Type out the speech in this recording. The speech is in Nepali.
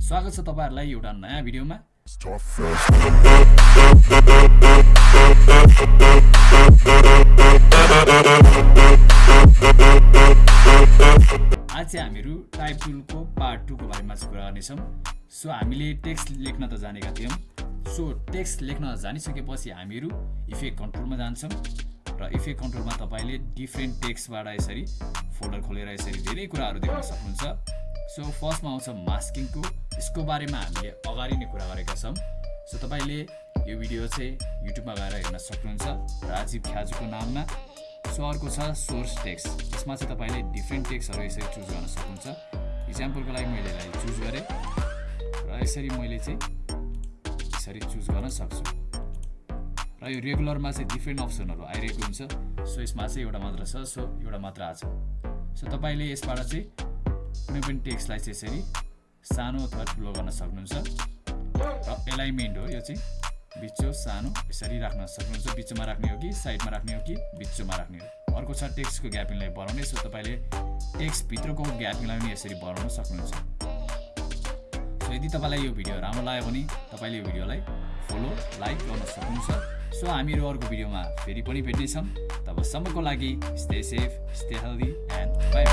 स्वागत छ तपाईँहरूलाई एउटा नयाँ भिडियोमा. आज चाहिँ हामीहरू टाइप टुलको पार्ट टूको बारेमा चाहिँ कुरा गर्नेछौँ। सो हामीले टेक्स्ट लेख्न त जानेका थियौँ। सो टेक्स्ट लेख्न जानिसकेपछि हामीहरू इफेक्ट कन्ट्रोलमा जान्छौँ र इफेक्ट कन्ट्रोलमा तपाईँले डिफ्रेन्ट टेक्स्टबाट यसरी फोल्डर खोलेर यसरी धेरै कुराहरू देख्न सक्नुहुन्छ। सो फर्स्टमा आउँछ मास्किङको। यसको बारेमा हामीले अगाडि नै कुरा गरेका छौँ। सो तपाईँले यो भिडियो चाहिँ युट्युबमा गएर हेर्न सक्नुहुन्छ। राजीव ख्याजुको नाममा। सो अर्को छ सोर्स टेक्स्ट। यसमा चाहिँ तपाईँले डिफ्रेन्ट टेक्स्टहरू यसरी चुज गर्न सक्नुहुन्छ। इक्जाम्पलको लागि मैले यसलाई चुज गरेँ। र यसरी मैले चाहिँ यसरी चुज गर्न सक्छु। र यो रेगुलरमा चाहिँ डिफ्रेन्ट अप्सनहरू आइरहेको हुन्छ। सो यसमा चाहिँ एउटा मात्र छ। सो एउटा मात्र आएको छ सो तपाईँले यसबाट चाहिँ कुनै पनि टेक्स्टलाई चाहिँ यसरी सानो अथवा ठुलो गर्न सक्नुहुन्छ। र एलाइनमेन्ट हो यो चाहिँ बिचो सानो यसरी राख्न सक्नुहुन्छ। बिचमा राख्ने हो कि साइडमा राख्ने हो कि बिचोमा राख्ने हो? अर्को छ टेक्स्टको ग्यापिङलाई बढाउने। सो तपाईँले टेक्स्टभित्रको ग्यापिङलाई पनि यसरी बढाउन सक्नुहुन्छ। सो यदि तपाईँलाई यो भिडियो राम्रो लाग्यो भने तपाईँले यो भिडियोलाई फलो लाइक गर्न सक्नुहुन्छ। सो हामीहरू अर्को भिडियोमा फेरि पनि भेट्नेछौँ। तबसम्मको लागि stay safe stay healthy and bye